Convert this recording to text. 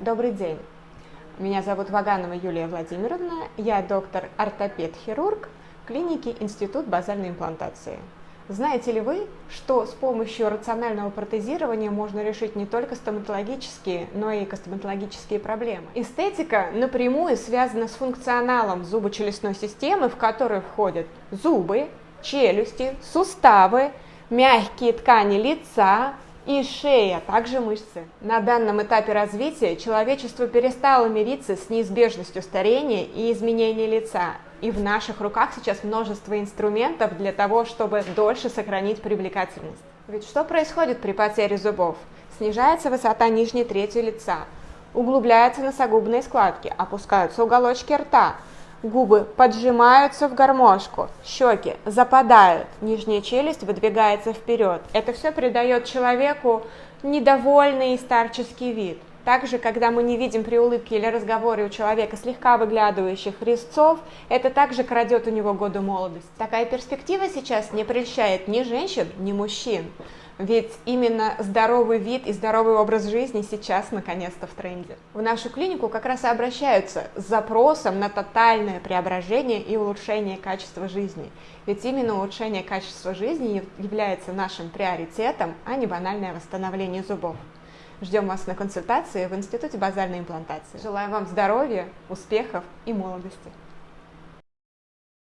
Добрый день. Меня зовут Ваганова Юлия Владимировна. Я доктор-ортопед-хирург клиники Институт базальной имплантации. Знаете ли вы, что с помощью рационального протезирования можно решить не только стоматологические, но и костоматологические проблемы? Эстетика напрямую связана с функционалом зубочелюстной системы, в которую входят зубы, челюсти, суставы, мягкие ткани лица, и шея, а также мышцы. На данном этапе развития человечество перестало мириться с неизбежностью старения и изменения лица. И в наших руках сейчас множество инструментов для того, чтобы дольше сохранить привлекательность. Ведь что происходит при потере зубов? Снижается высота нижней трети лица, углубляются носогубные складки, опускаются уголочки рта, Губы поджимаются в гармошку, щеки западают, нижняя челюсть выдвигается вперед. Это все придает человеку недовольный и старческий вид. Также, когда мы не видим при улыбке или разговоре у человека слегка выглядывающих резцов, это также крадет у него годы молодости. Такая перспектива сейчас не прельщает ни женщин, ни мужчин. Ведь именно здоровый вид и здоровый образ жизни сейчас наконец-то в тренде. В нашу клинику как раз и обращаются с запросом на тотальное преображение и улучшение качества жизни. Ведь именно улучшение качества жизни является нашим приоритетом, а не банальное восстановление зубов. Ждем вас на консультации в Институте базальной имплантации. Желаю вам здоровья, успехов и молодости.